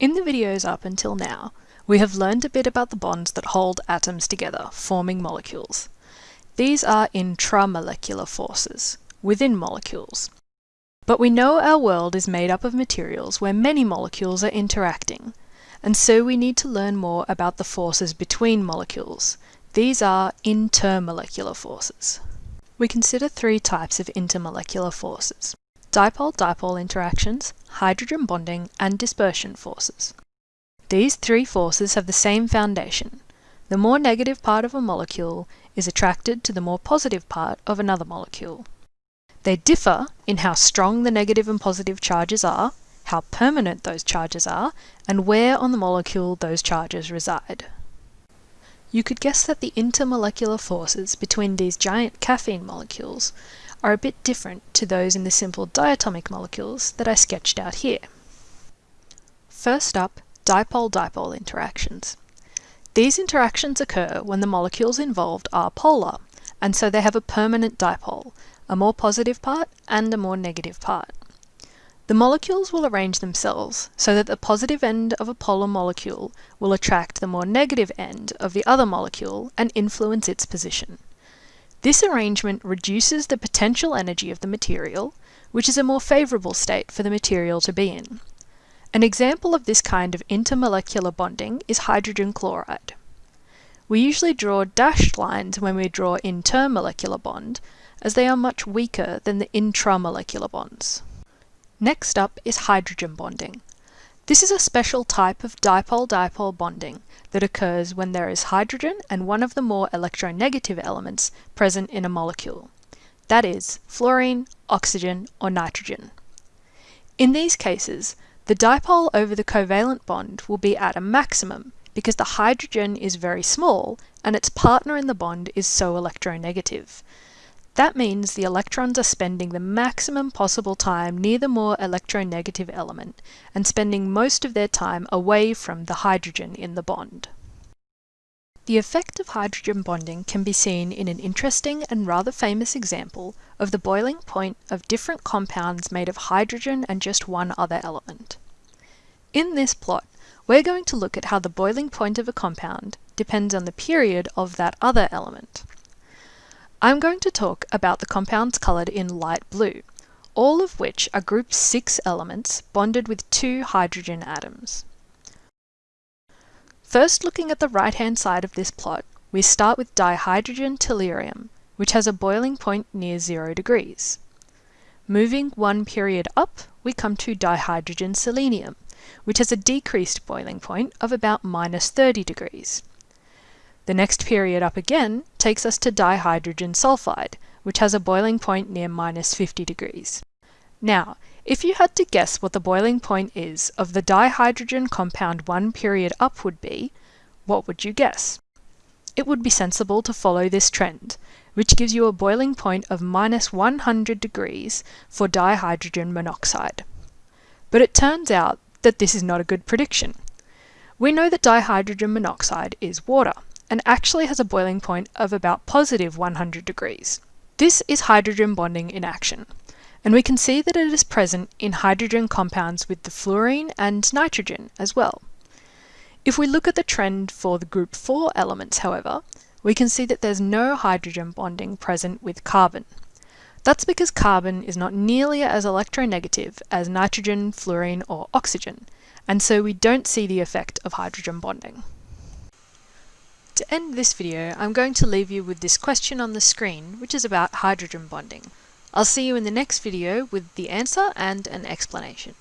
In the videos up until now, we have learned a bit about the bonds that hold atoms together, forming molecules. These are intramolecular forces, within molecules. But we know our world is made up of materials where many molecules are interacting, and so we need to learn more about the forces between molecules. These are intermolecular forces. We consider three types of intermolecular forces dipole-dipole interactions, hydrogen bonding, and dispersion forces. These three forces have the same foundation. The more negative part of a molecule is attracted to the more positive part of another molecule. They differ in how strong the negative and positive charges are, how permanent those charges are, and where on the molecule those charges reside. You could guess that the intermolecular forces between these giant caffeine molecules are a bit different to those in the simple diatomic molecules that I sketched out here. First up, dipole-dipole interactions. These interactions occur when the molecules involved are polar, and so they have a permanent dipole, a more positive part and a more negative part. The molecules will arrange themselves so that the positive end of a polar molecule will attract the more negative end of the other molecule and influence its position. This arrangement reduces the potential energy of the material, which is a more favourable state for the material to be in. An example of this kind of intermolecular bonding is hydrogen chloride. We usually draw dashed lines when we draw intermolecular bond, as they are much weaker than the intramolecular bonds. Next up is hydrogen bonding. This is a special type of dipole-dipole bonding that occurs when there is hydrogen and one of the more electronegative elements present in a molecule. That is, fluorine, oxygen, or nitrogen. In these cases, the dipole over the covalent bond will be at a maximum because the hydrogen is very small and its partner in the bond is so electronegative. That means the electrons are spending the maximum possible time near the more electronegative element and spending most of their time away from the hydrogen in the bond. The effect of hydrogen bonding can be seen in an interesting and rather famous example of the boiling point of different compounds made of hydrogen and just one other element. In this plot, we're going to look at how the boiling point of a compound depends on the period of that other element. I'm going to talk about the compounds coloured in light blue, all of which are group 6 elements bonded with two hydrogen atoms. First looking at the right hand side of this plot, we start with dihydrogen tellurium, which has a boiling point near 0 degrees. Moving one period up, we come to dihydrogen selenium, which has a decreased boiling point of about minus 30 degrees. The next period up again takes us to dihydrogen sulfide, which has a boiling point near minus 50 degrees. Now, if you had to guess what the boiling point is of the dihydrogen compound one period up would be, what would you guess? It would be sensible to follow this trend, which gives you a boiling point of minus 100 degrees for dihydrogen monoxide. But it turns out that this is not a good prediction. We know that dihydrogen monoxide is water, and actually has a boiling point of about positive 100 degrees. This is hydrogen bonding in action, and we can see that it is present in hydrogen compounds with the fluorine and nitrogen as well. If we look at the trend for the group 4 elements, however, we can see that there's no hydrogen bonding present with carbon. That's because carbon is not nearly as electronegative as nitrogen, fluorine, or oxygen, and so we don't see the effect of hydrogen bonding. To end this video, I'm going to leave you with this question on the screen, which is about hydrogen bonding. I'll see you in the next video with the answer and an explanation.